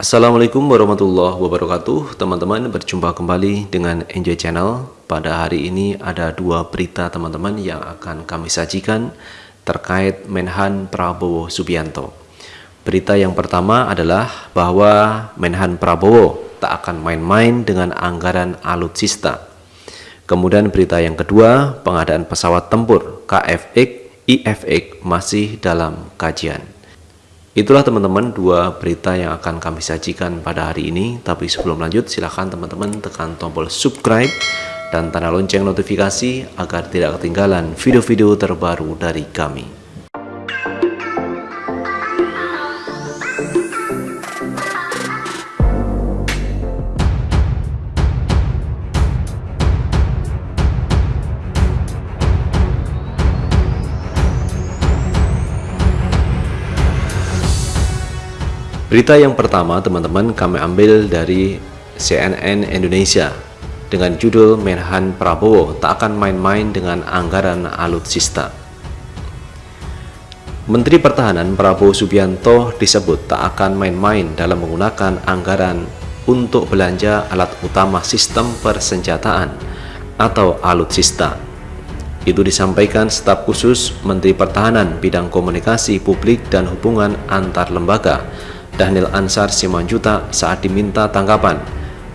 Assalamualaikum warahmatullahi wabarakatuh. Teman-teman berjumpa kembali dengan Enjoy Channel. Pada hari ini ada dua berita teman-teman yang akan kami sajikan Terkait Menhan Prabowo Subianto. Berita yang pertama adalah bahwa Menhan Prabowo tak akan main-main dengan anggaran alutsista. Kemudian berita yang kedua Pengadaan pesawat tempur KFX, IFX masih dalam kajian Itulah teman-teman dua berita yang akan kami sajikan pada hari ini. Tapi sebelum lanjut silahkan teman-teman tekan tombol subscribe dan tanda lonceng notifikasi agar tidak ketinggalan video-video terbaru dari kami. Berita yang pertama teman-teman kami ambil dari CNN Indonesia dengan judul Menhan Prabowo tak akan main-main dengan anggaran alutsista. Menteri Pertahanan Prabowo Subianto disebut tak akan main-main dalam menggunakan anggaran untuk belanja alat utama sistem persenjataan atau alutsista. Itu disampaikan staf khusus Menteri Pertahanan bidang komunikasi publik dan hubungan antar lembaga Daniel Ansar Simanjuta saat diminta tanggapan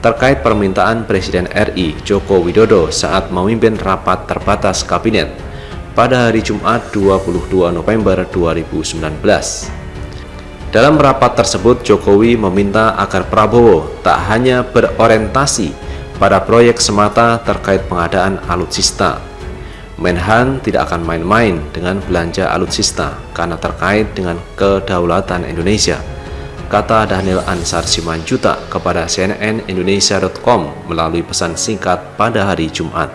terkait permintaan Presiden RI Joko Widodo saat memimpin rapat terbatas kabinet pada hari Jumat 22 November 2019. Dalam rapat tersebut, Jokowi meminta agar Prabowo tak hanya berorientasi pada proyek semata terkait pengadaan alutsista. Menhan tidak akan main-main dengan belanja alutsista karena terkait dengan kedaulatan Indonesia kata Daniel Ansar Simanjuta kepada CNN Indonesia.com melalui pesan singkat pada hari Jumat.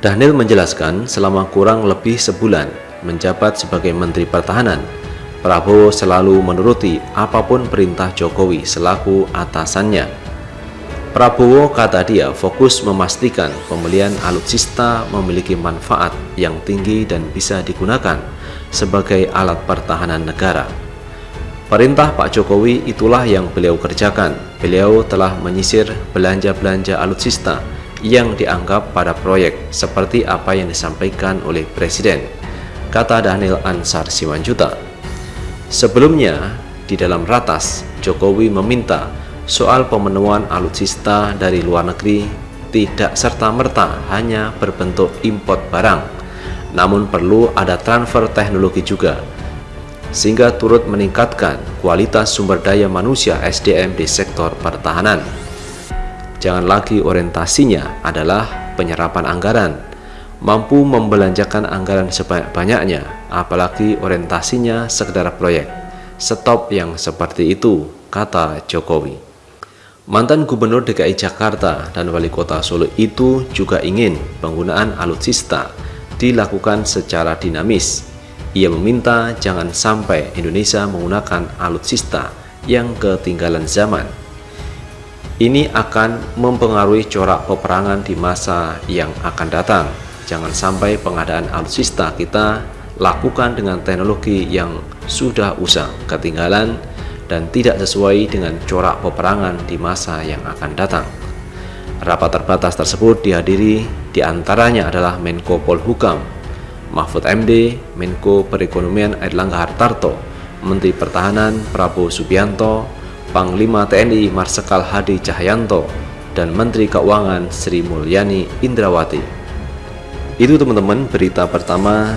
Daniel menjelaskan selama kurang lebih sebulan menjabat sebagai Menteri Pertahanan, Prabowo selalu menuruti apa pun perintah Jokowi selaku atasannya. Prabowo kata dia fokus memastikan pembelian alutsista memiliki manfaat yang tinggi dan bisa digunakan sebagai alat pertahanan negara Perintah Pak Jokowi itulah yang beliau kerjakan. Beliau telah menyisir belanja-belanja alutsista yang dianggap pada proyek seperti apa yang disampaikan oleh Presiden, kata Daniel Ansar Simanjuta. Sebelumnya, di dalam ratas, Jokowi meminta soal pemenuhan alutsista dari luar negeri tidak serta-merta hanya berbentuk import barang, namun perlu ada transfer teknologi juga sehingga turut meningkatkan kualitas sumber daya manusia SDM di sektor pertahanan. Jangan lagi orientasinya adalah penyerapan anggaran, mampu membelanjakan anggaran sebanyak-banyaknya, apalagi orientasinya sekedar proyek. Stop yang seperti itu, kata Jokowi. Mantan Gubernur DKI Jakarta dan Wali Kota Solo itu juga ingin penggunaan alutsista dilakukan secara dinamis ia meminta jangan sampai Indonesia menggunakan alutsista yang ketinggalan zaman. Ini akan mempengaruhi corak peperangan di masa yang akan datang. Jangan sampai pengadaan alutsista kita lakukan dengan teknologi yang sudah usang, ketinggalan, dan tidak sesuai dengan corak peperangan di masa yang akan datang. Rapat terbatas tersebut dihadiri di antaranya adalah Menko Polhukam Mahfud MD, Menko Perekonomian Airlangga Hartarto, Menteri Pertahanan Prabowo Subianto, Panglima TNI Marsikal Hadi Cahyanto, dan Menteri Keuangan Sri Mulyani Indrawati. Itu teman-teman berita pertama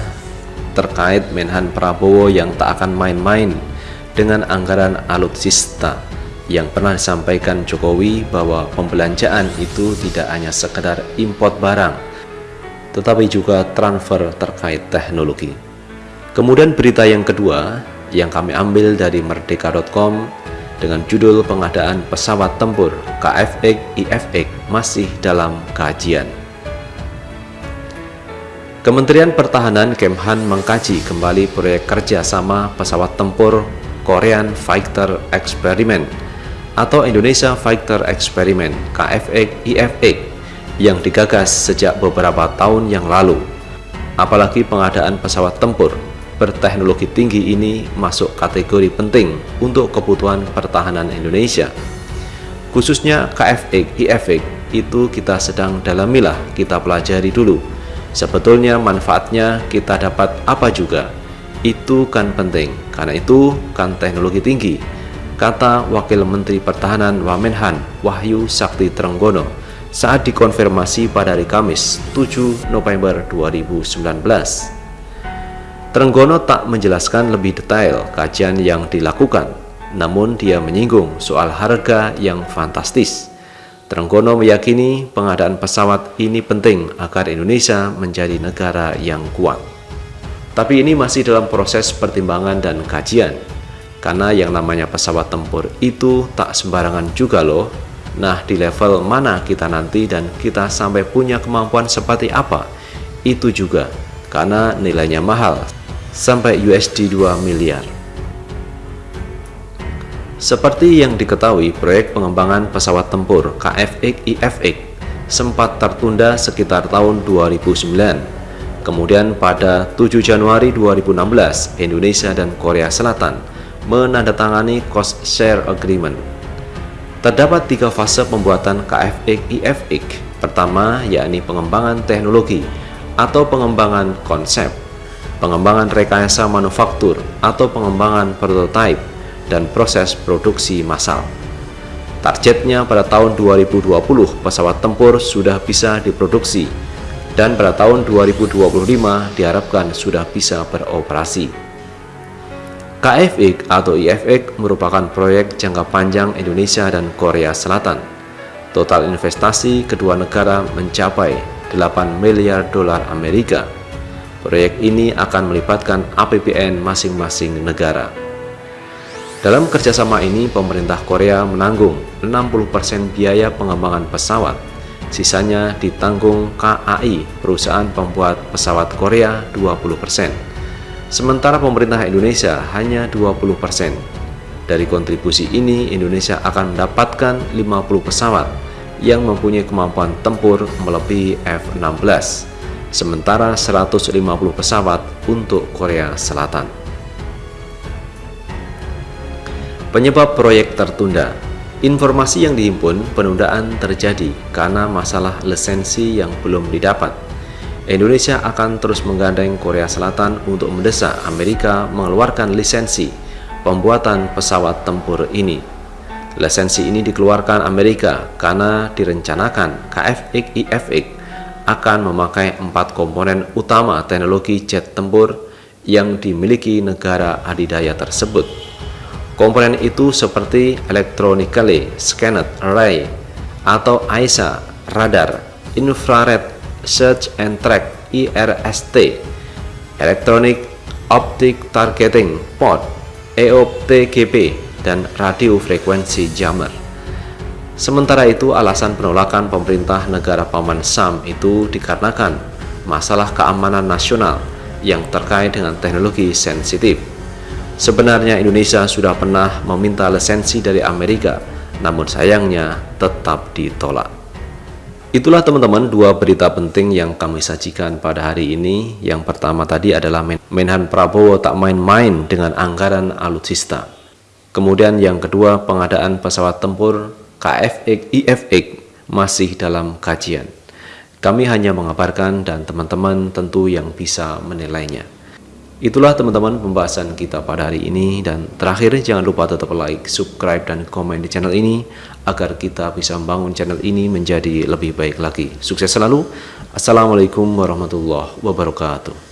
terkait Menhan Prabowo yang tak akan main-main dengan anggaran alutsista yang pernah disampaikan Jokowi bahwa pembelanjaan itu tidak hanya sekedar import barang tetapi juga transfer terkait teknologi. Kemudian berita yang kedua yang kami ambil dari merdeka.com dengan judul pengadaan pesawat tempur KFX IFX masih dalam kajian. Kementerian Pertahanan Kemhan mengkaji kembali proyek kerjasama pesawat tempur Korean Fighter Experiment atau Indonesia Fighter Experiment KFX IFX yang digagas sejak beberapa tahun yang lalu. Apalagi pengadaan pesawat tempur berteknologi tinggi ini masuk kategori penting untuk kebutuhan pertahanan Indonesia. Khususnya KFX, IFX itu kita sedang dalamilah, kita pelajari dulu. Sebetulnya manfaatnya kita dapat apa juga? Itu kan penting, karena itu kan teknologi tinggi. Kata Wakil Menteri Pertahanan Wamenhan Wahyu Sakti Trenggono saat dikonfirmasi pada hari Kamis 7 November 2019. Trenggono tak menjelaskan lebih detail kajian yang dilakukan, namun dia menyinggung soal harga yang fantastis. Trenggono meyakini pengadaan pesawat ini penting agar Indonesia menjadi negara yang kuat. Tapi ini masih dalam proses pertimbangan dan kajian, karena yang namanya pesawat tempur itu tak sembarangan juga loh Nah, di level mana kita nanti dan kita sampai punya kemampuan seperti apa? Itu juga, karena nilainya mahal, sampai USD 2 miliar. Seperti yang diketahui, proyek pengembangan pesawat tempur KFX-IFX sempat tertunda sekitar tahun 2009. Kemudian pada 7 Januari 2016, Indonesia dan Korea Selatan menandatangani Cost Share Agreement Terdapat tiga fase pembuatan KFX-IFX. Pertama, yakni pengembangan teknologi atau pengembangan konsep, pengembangan rekayasa manufaktur atau pengembangan prototipe, dan proses produksi massal. Targetnya pada tahun 2020 pesawat tempur sudah bisa diproduksi dan pada tahun 2025 diharapkan sudah bisa beroperasi. KFX atau IFX merupakan proyek jangka panjang Indonesia dan Korea Selatan. Total investasi kedua negara mencapai 8 miliar dolar Amerika. Proyek ini akan melibatkan APBN masing-masing negara. Dalam kerjasama ini, pemerintah Korea menanggung 60% biaya pengembangan pesawat. Sisanya ditanggung KAI, perusahaan pembuat pesawat Korea 20%. Sementara pemerintah Indonesia hanya 20%. Dari kontribusi ini, Indonesia akan mendapatkan 50 pesawat yang mempunyai kemampuan tempur melebihi F-16, sementara 150 pesawat untuk Korea Selatan. Penyebab proyek tertunda Informasi yang dihimpun penundaan terjadi karena masalah lisensi yang belum didapat Indonesia akan terus menggandeng Korea Selatan untuk mendesak Amerika mengeluarkan lisensi pembuatan pesawat tempur ini. Lisensi ini dikeluarkan Amerika karena direncanakan KFX-IFX akan memakai empat komponen utama teknologi jet tempur yang dimiliki negara adidaya tersebut. Komponen itu seperti Electronically Scanned Array atau AISA, radar, infrared Search and Track IRST, Electronic Optic Targeting Port EOPTGP, dan radio frekuensi jammer. Sementara itu, alasan penolakan pemerintah negara Paman Sam itu dikarenakan masalah keamanan nasional yang terkait dengan teknologi sensitif. Sebenarnya Indonesia sudah pernah meminta lisensi dari Amerika, namun sayangnya tetap ditolak. Itulah teman-teman dua berita penting yang kami sajikan pada hari ini. Yang pertama tadi adalah Menhan Prabowo tak main-main dengan anggaran alutsista. Kemudian yang kedua pengadaan pesawat tempur KFX IFX masih dalam kajian. Kami hanya mengabarkan dan teman-teman tentu yang bisa menilainya. Itulah teman-teman pembahasan kita pada hari ini dan terakhir jangan lupa tetap like, subscribe, dan komen di channel ini agar kita bisa membangun channel ini menjadi lebih baik lagi. Sukses selalu. Assalamualaikum warahmatullahi wabarakatuh.